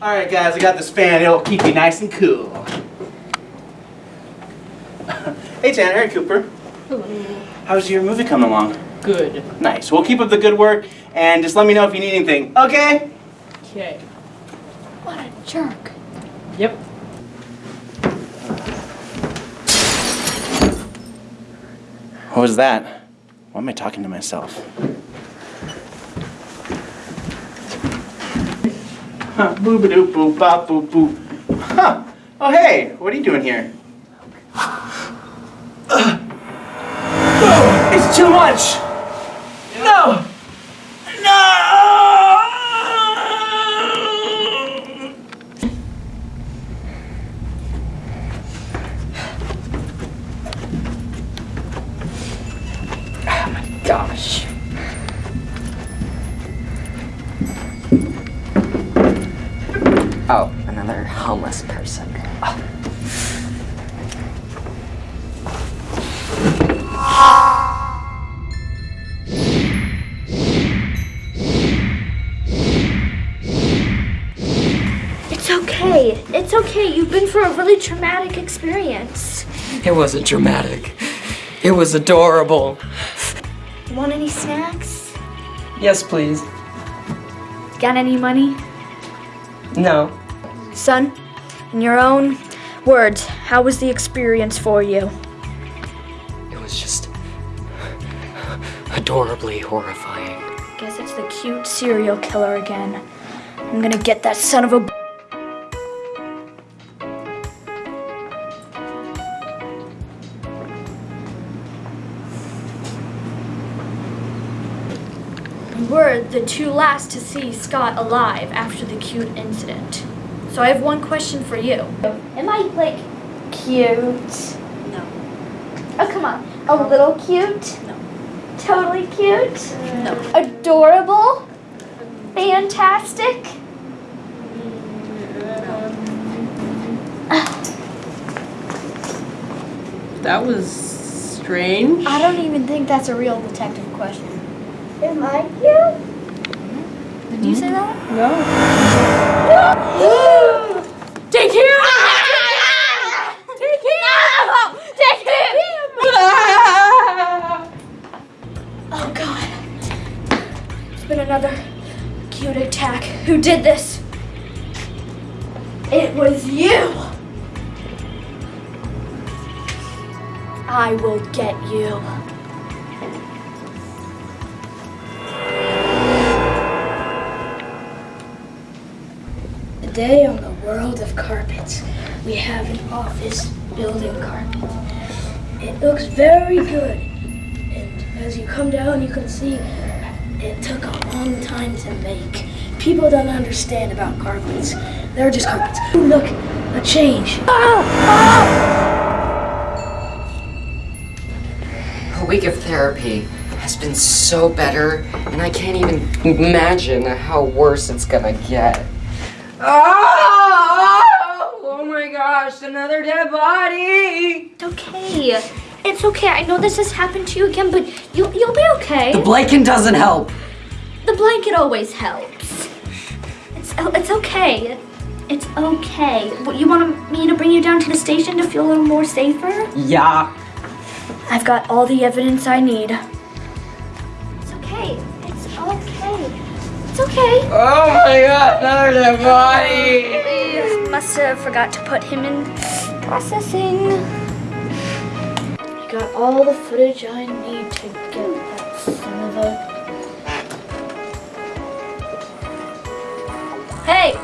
Alright guys, I got this fan. It'll keep you nice and cool. hey Tanner, hey Cooper. How's your movie coming along? Good. Nice. We'll keep up the good work and just let me know if you need anything. Okay? Okay. What a jerk. Yep. What was that? Why am I talking to myself? Huh, boop a doop boop bop boop boop. Huh. Oh hey, what are you doing here? Oh, it's too much! No! No! Oh gosh. Oh, another homeless person. It's okay. It's okay. You've been for a really traumatic experience. It wasn't dramatic. It was adorable. Want any snacks? Yes, please. Got any money? No. Son, in your own words, how was the experience for you? It was just adorably horrifying. Guess it's the cute serial killer again. I'm gonna get that son of a. We're the two last to see Scott alive after the cute incident. So I have one question for you. Am I like cute? No. Oh come on, a little cute? No. Totally cute? No. Adorable? Fantastic? That was strange. I don't even think that's a real detective question. Am I cute? Did you say that? No. Ah! Take him! Take him! Take him! Oh god. It's been another cute attack. Who did this? It was you! I will get you. Today on the world of carpets, we have an office building carpet. It looks very good. And as you come down, you can see it took a long time to make. People don't understand about carpets. They're just carpets. Ooh, look, a change. Ah! Ah! A week of therapy has been so better, and I can't even imagine how worse it's gonna get. Oh, oh my gosh, another dead body! It's okay. It's okay. I know this has happened to you again, but you'll you'll be okay. The blanket doesn't help. The blanket always helps. It's it's okay. It's okay. What, you want me to bring you down to the station to feel a little more safer? Yeah. I've got all the evidence I need. It's okay. It's okay. It's okay. Oh my god, another body! I must have forgot to put him in processing. I got all the footage I need to get that son of a. Hey,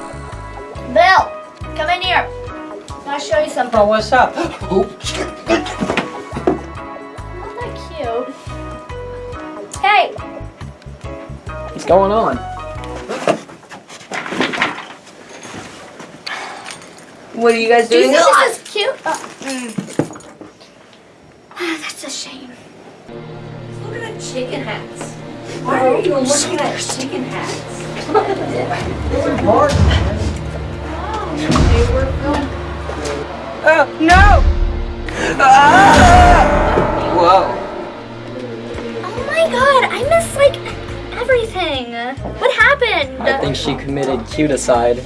Bill, come in here. I'll show you something. Oh, what's up? Isn't that cute? Hey, What's going on? What are you guys do you doing? think this is cute? Uh, That's a shame. Look at the chicken hats. Why are you looking at chicken hats? They were filmed. Oh, no! Ah! Whoa. Oh my god, I miss like everything. What happened? I think she committed cuticide.